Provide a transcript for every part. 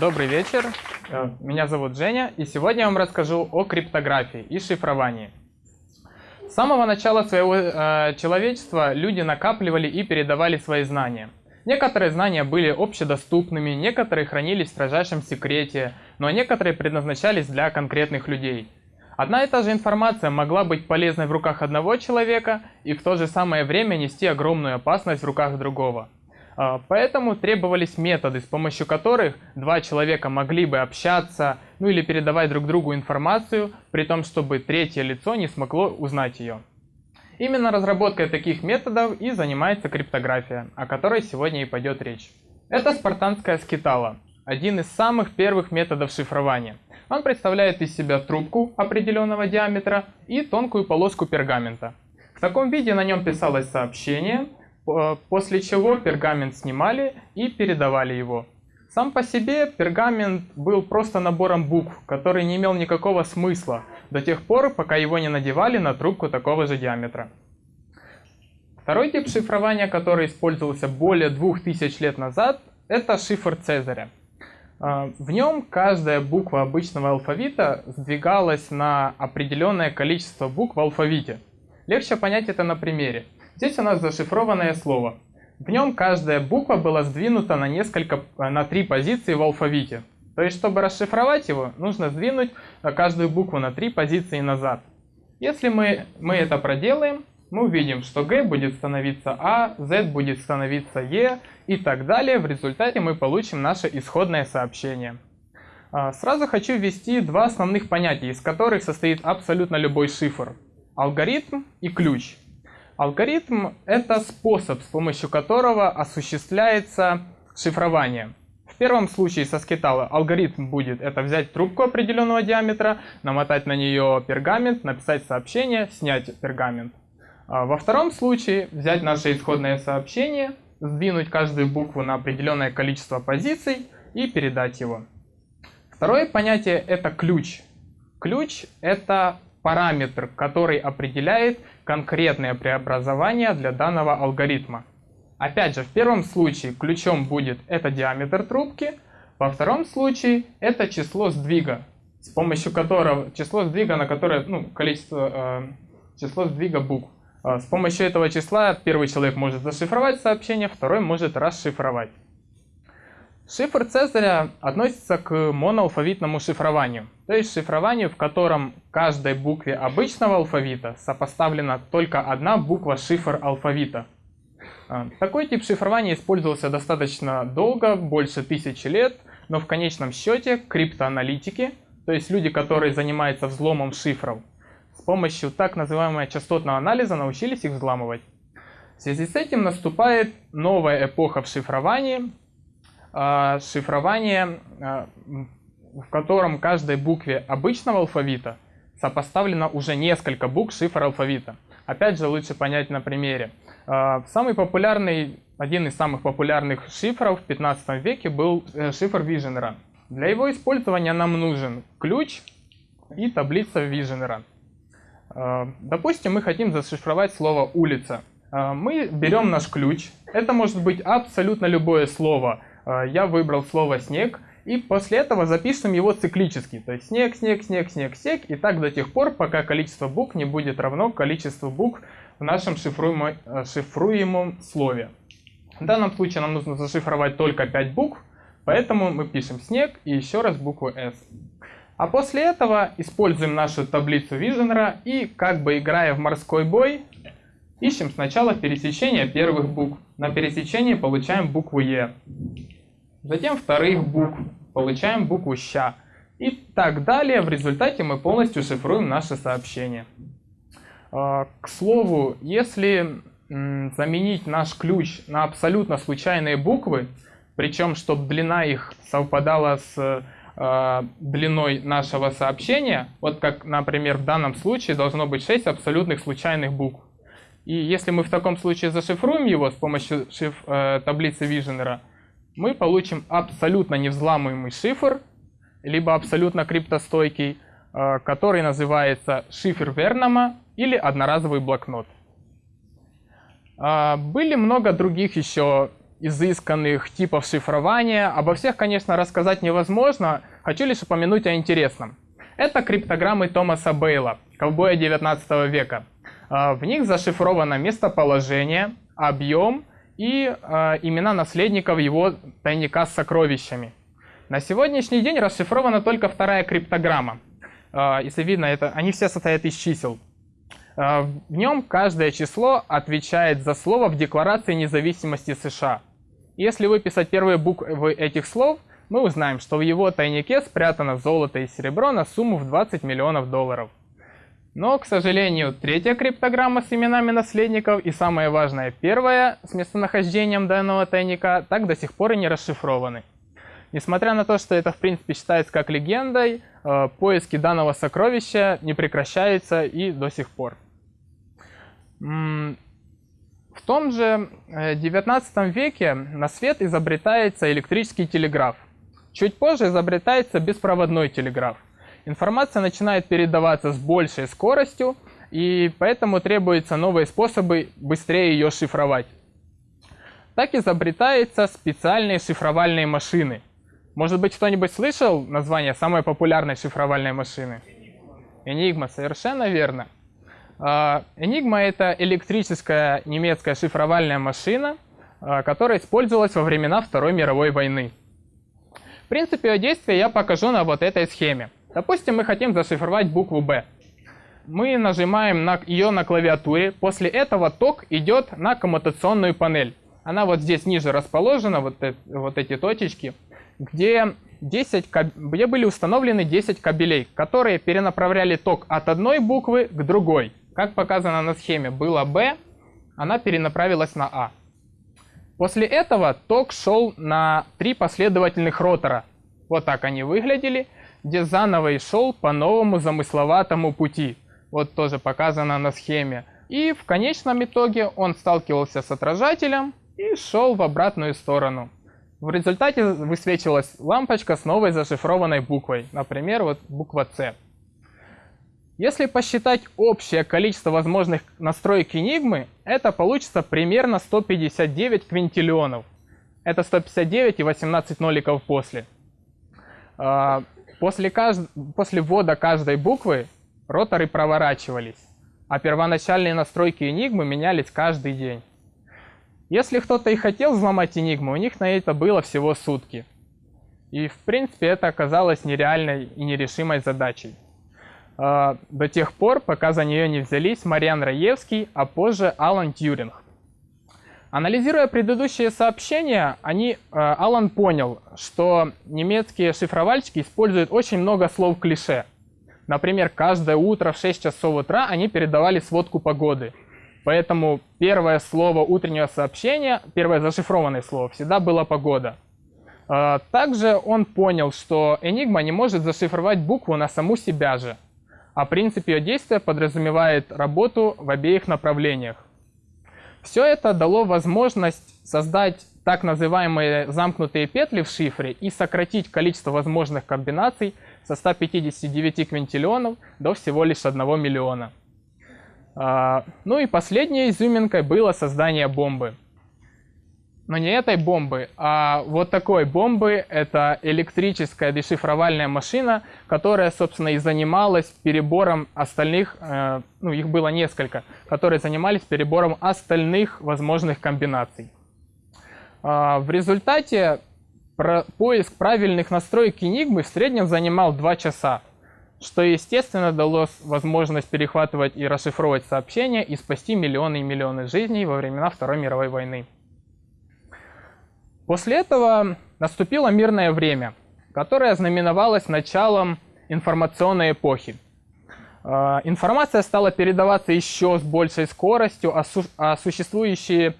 Добрый вечер, Э, меня зовут Женя, и сегодня я вам расскажу о криптографии и шифровании. С самого начала своего э, человечества люди накапливали и передавали свои знания. Некоторые знания были общедоступными, некоторые хранились в строжайшем секрете, но некоторые предназначались для конкретных людей. Одна и та же информация могла быть полезной в руках одного человека и в то же самое время нести огромную опасность в руках другого. А, поэтому требовались методы, с помощью которых два человека могли бы общаться, ну или передавать друг другу информацию, при том, чтобы третье лицо не смогло узнать ее. Именно разработкой таких методов и занимается криптография, о которой сегодня и пойдет речь. Это спартанская скитала, один из самых первых методов шифрования. Он представляет из себя трубку определенного диаметра и тонкую полоску пергамента. В таком виде на нем писалось сообщение, после чего пергамент снимали и передавали его. Сам по себе пергамент был просто набором букв, который не имел никакого смысла до тех пор, пока его не надевали на трубку такого же диаметра. Второй тип шифрования, который использовался более 2000 лет назад, это шифр Цезаря. А, в нем каждая буква обычного алфавита сдвигалась на определенное количество букв в алфавите. Легче понять это на примере. Здесь у нас зашифрованное слово. В нем каждая буква была сдвинута на несколько, на три позиции в алфавите. То есть, чтобы расшифровать его, нужно сдвинуть каждую букву на три позиции назад. Если мы, мы это проделаем, мы увидим, что Г будет становиться А, Z будет становиться Е и так далее. В результате мы получим наше исходное сообщение. А, сразу хочу ввести два основных понятия, из которых состоит абсолютно любой шифр. Алгоритм и ключ. Алгоритм — это способ, с помощью которого осуществляется шифрование. В первом случае со скитала алгоритм будет это взять трубку определенного диаметра, намотать на нее пергамент, написать сообщение, снять пергамент. А во втором случае взять наше исходное сообщение, сдвинуть каждую букву на определенное количество позиций и передать его. Второе понятие — это ключ. Ключ — это параметр, который определяет конкретное преобразование для данного алгоритма. Опять же, в первом случае ключом будет это диаметр трубки, во втором случае это число сдвига, с помощью которого, число сдвига, на которое, ну, количество, э, число сдвига букв. Э, с помощью этого числа первый человек может зашифровать сообщение, второй может расшифровать. Шифр Цезаря относится к моноалфавитному шифрованию, то есть шифрованию, в котором каждой букве обычного алфавита сопоставлена только одна буква шифр алфавита. А, такой тип шифрования использовался достаточно долго, больше тысячи лет, но в конечном счете криптоаналитики, то есть люди, которые занимаются взломом шифров, с помощью так называемого частотного анализа научились их взламывать. В связи с этим наступает новая эпоха в шифровании, шифрование, а, в котором каждой букве обычного алфавита сопоставлено уже несколько букв шифр алфавита. Опять же, лучше понять на примере. А, самый популярный, один из самых популярных шифров в 15 веке был э, шифр Виженера. Для его использования нам нужен ключ и таблица Виженера. Допустим, мы хотим зашифровать слово «улица». Мы берем наш ключ. Это может быть абсолютно любое слово – а, я выбрал слово «снег», и после этого записываем его циклически. То есть снег, снег, снег, снег, снег, и так до тех пор, пока количество букв не будет равно количеству букв в нашем шифруемом, э, шифруемом слове. В данном случае нам нужно зашифровать только 5 букв, поэтому мы пишем снег и еще раз букву S. А после этого используем нашу таблицу Визенера и, как бы играя в морской бой, ищем сначала пересечение первых букв. На пересечении получаем букву Е затем вторых букв, получаем букву «ща» и так далее. В результате мы полностью шифруем наше сообщение. А, к слову, если заменить наш ключ на абсолютно случайные буквы, причем чтобы длина их совпадала с э, длиной нашего сообщения, вот как, например, в данном случае должно быть 6 абсолютных случайных букв. И если мы в таком случае зашифруем его с помощью шиф, э, таблицы Виженера, мы получим абсолютно невзламываемый шифр, либо абсолютно криптостойкий, э, который называется шифр Вернама или одноразовый блокнот. А, были много других еще изысканных типов шифрования. Обо всех, конечно, рассказать невозможно. Хочу лишь упомянуть о интересном. Это криптограммы Томаса Бейла, ковбоя 19 века. А, в них зашифровано местоположение, объем и э, имена наследников его тайника с сокровищами. На сегодняшний день расшифрована только вторая криптограмма. Э, если видно, это, они все состоят из чисел. Э, в нем каждое число отвечает за слово в Декларации независимости США. Если выписать первые буквы этих слов, мы узнаем, что в его тайнике спрятано золото и серебро на сумму в 20 миллионов долларов. Но, к сожалению, третья криптограмма с именами наследников и самое важное, первая с местонахождением данного тайника так до сих пор и не расшифрованы. Несмотря на то, что это в принципе считается как легендой, э, поиски данного сокровища не прекращаются и до сих пор. В том же 19 э, веке на свет изобретается электрический телеграф. Чуть позже изобретается беспроводной телеграф. Информация начинает передаваться с большей скоростью, и поэтому требуются новые способы быстрее ее шифровать. Так изобретаются специальные шифровальные машины. Может быть, кто-нибудь слышал название самой популярной шифровальной машины? Enigma, совершенно верно. Enigma а, это электрическая немецкая шифровальная машина, а, которая использовалась во времена Второй мировой войны. В принципе, ее действие я покажу на вот этой схеме. Допустим, мы хотим зашифровать букву B. Мы нажимаем на ее на клавиатуре, после этого ток идет на коммутационную панель. Она вот здесь ниже расположена, вот, это, вот эти точечки, где, 10, где были установлены 10 кабелей, которые перенаправляли ток от одной буквы к другой. Как показано на схеме, было B, она перенаправилась на А. После этого ток шел на три последовательных ротора. Вот так они выглядели, где заново и шел по новому замысловатому пути. Вот тоже показано на схеме. И в конечном итоге он сталкивался с отражателем и шел в обратную сторону. В результате высвечивалась лампочка с новой зашифрованной буквой, например, вот буква С. Если посчитать общее количество возможных настроек Enigma, это получится примерно 159 квинтиллионов. Это 159 и 18 ноликов после. После, кажд... после ввода каждой буквы роторы проворачивались, а первоначальные настройки Enigma менялись каждый день. Если кто-то и хотел взломать Enigma, у них на это было всего сутки. И в принципе это оказалось нереальной и нерешимой задачей. А, до тех пор, пока за нее не взялись Мариан Раевский, а позже Алан Тьюринг. Анализируя предыдущие сообщения, они, а, Алан понял, что немецкие шифровальщики используют очень много слов клише. Например, каждое утро в 6 часов утра они передавали сводку погоды. Поэтому первое слово утреннего сообщения, первое зашифрованное слово, всегда было «погода». А, также он понял, что Enigma не может зашифровать букву на саму себя же – а принцип ее действия подразумевает работу в обеих направлениях. Все это дало возможность создать так называемые замкнутые петли в шифре и сократить количество возможных комбинаций со 159 квинтиллионов до всего лишь 1 миллиона. А, ну и последней изюминкой было создание бомбы но не этой бомбы, а вот такой бомбы. Это электрическая дешифровальная машина, которая, собственно, и занималась перебором остальных, э, ну, их было несколько, которые занимались перебором остальных возможных комбинаций. Э, в результате поиск правильных настроек Enigma в среднем занимал 2 часа, что, естественно, дало возможность перехватывать и расшифровывать сообщения и спасти миллионы и миллионы жизней во времена Второй мировой войны. После этого наступило мирное время, которое знаменовалось началом информационной эпохи. А, информация стала передаваться еще с большей скоростью, а существующие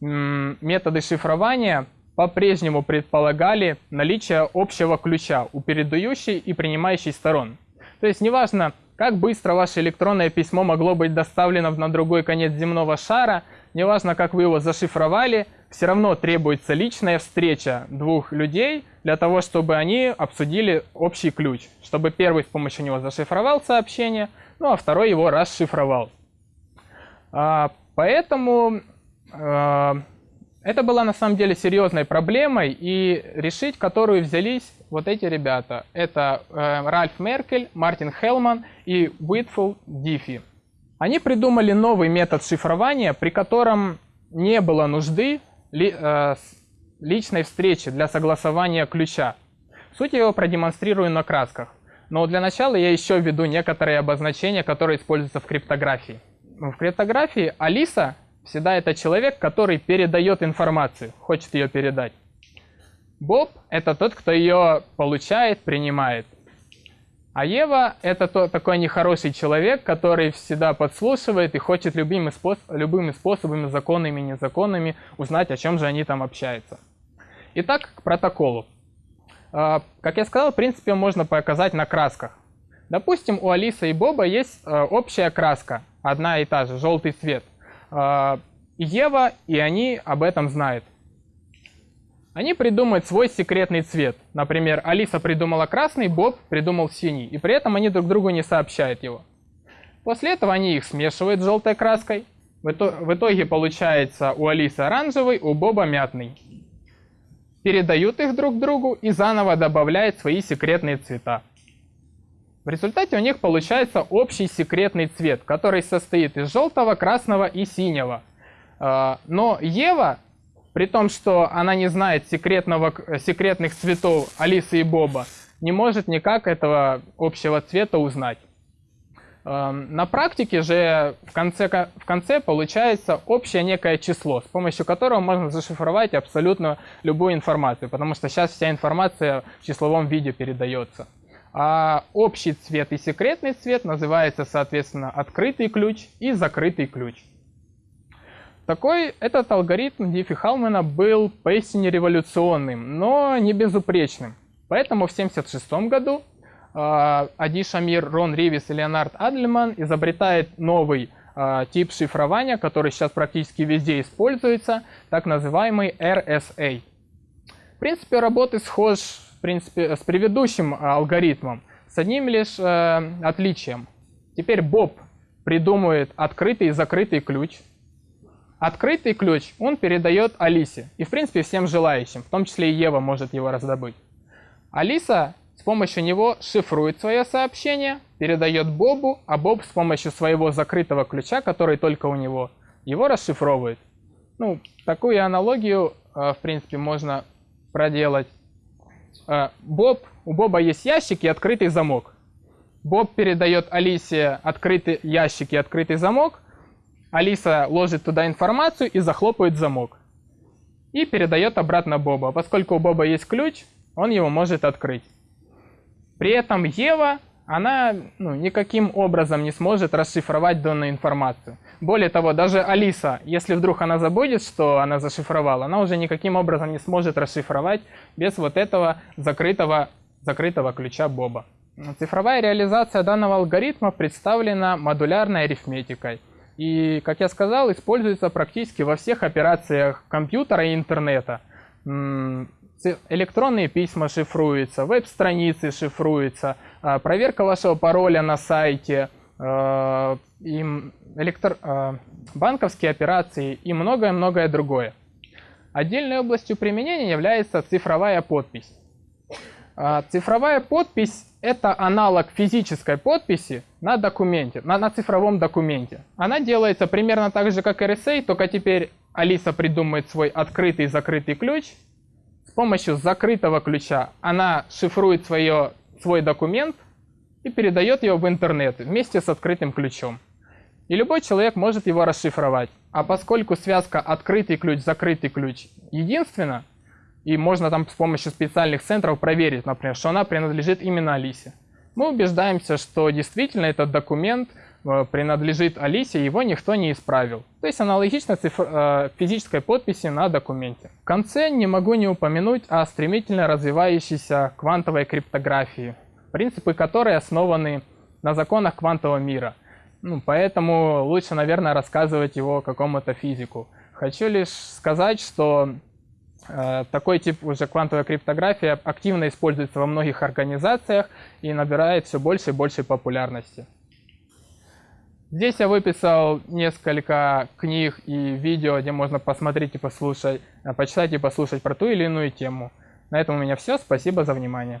методы шифрования по-прежнему предполагали наличие общего ключа у передающей и принимающей сторон. То есть неважно, как быстро ваше электронное письмо могло быть доставлено на другой конец земного шара, неважно, как вы его зашифровали, все равно требуется личная встреча двух людей для того, чтобы они обсудили общий ключ, чтобы первый с помощью него зашифровал сообщение, ну а второй его расшифровал. А, поэтому а, это была на самом деле серьезной проблемой, и решить которую взялись вот эти ребята. Это э, Ральф Меркель, Мартин Хелман и Уитфул Диффи. Они придумали новый метод шифрования, при котором не было нужды э, личной встречи для согласования ключа. Суть его продемонстрирую на красках. Но для начала я еще введу некоторые обозначения, которые используются в криптографии. В криптографии Алиса всегда это человек, который передает информацию, хочет ее передать. Боб — это тот, кто ее получает, принимает. А Ева — это тот, такой нехороший человек, который всегда подслушивает и хочет любыми, способ, любыми способами, законными и незаконными, узнать, о чем же они там общаются. Итак, к протоколу. А, как я сказал, в принципе, можно показать на красках. Допустим, у Алисы и Боба есть а, общая краска, одна и та же, желтый цвет. А, Ева и они об этом знают. Они придумают свой секретный цвет. Например, Алиса придумала красный, Боб придумал синий. И при этом они друг другу не сообщают его. После этого они их смешивают с желтой краской. В итоге получается у Алисы оранжевый, у Боба мятный передают их друг другу и заново добавляют свои секретные цвета. В результате у них получается общий секретный цвет, который состоит из желтого, красного и синего. А, но Ева, при том, что она не знает секретного, секретных цветов Алисы и Боба, не может никак этого общего цвета узнать. Эм, на практике же в конце, в конце получается общее некое число, с помощью которого можно зашифровать абсолютно любую информацию, потому что сейчас вся информация в числовом виде передается. А общий цвет и секретный цвет называется, соответственно, открытый ключ и закрытый ключ. Такой этот алгоритм Диффи-Халмана был поистине революционным, но не безупречным. Поэтому в 1976 году а, Ади Шамир, Рон Ривис и Леонард Адлеман изобретает новый а, тип шифрования, который сейчас практически везде используется, так называемый RSA. В принципе, работы схож в принципе, с предыдущим алгоритмом, с одним лишь э, отличием. Теперь Боб придумывает открытый и закрытый ключ. Открытый ключ он передает Алисе и, в принципе, всем желающим, в том числе и Ева может его раздобыть. Алиса с помощью него шифрует свое сообщение, передает Бобу, а Боб с помощью своего закрытого ключа, который только у него, его расшифровывает. Ну, такую аналогию, э, в принципе, можно проделать. Э, Боб, у Боба есть ящик и открытый замок. Боб передает Алисе открытый ящик и открытый замок. Алиса ложит туда информацию и захлопывает замок. И передает обратно Боба. Поскольку у Боба есть ключ, он его может открыть. При этом Ева, она ну, никаким образом не сможет расшифровать данную информацию. Более того, даже Алиса, если вдруг она забудет, что она зашифровала, она уже никаким образом не сможет расшифровать без вот этого закрытого, закрытого ключа Боба. Цифровая реализация данного алгоритма представлена модулярной арифметикой. И, как я сказал, используется практически во всех операциях компьютера и интернета электронные письма шифруются, веб-страницы шифруются, а, проверка вашего пароля на сайте, а, электро... А, банковские операции и многое-многое другое. Отдельной областью применения является цифровая подпись. Цифровая подпись – это аналог физической подписи на документе, на, на цифровом документе. Она делается примерно так же, как RSA, только теперь Алиса придумает свой открытый и закрытый ключ – помощью закрытого ключа она шифрует свое, свой документ и передает его в интернет вместе с открытым ключом. И любой человек может его расшифровать. А поскольку связка открытый ключ, закрытый ключ единственна, и можно там с помощью специальных центров проверить, например, что она принадлежит именно Алисе, мы убеждаемся, что действительно этот документ – Э, принадлежит Алисе, его никто не исправил. То есть аналогично цифр, э, физической подписи на документе. В конце не могу не упомянуть о стремительно развивающейся квантовой криптографии, принципы которой основаны на законах квантового мира. Ну, поэтому лучше, наверное, рассказывать его какому-то физику. Хочу лишь сказать, что такой тип уже квантовой криптографии активно используется во многих организациях и набирает все больше и больше популярности. Здесь я выписал несколько книг и видео, где можно посмотреть и послушать, э, почитать и послушать про ту или иную тему. На этом у меня все. Спасибо за внимание.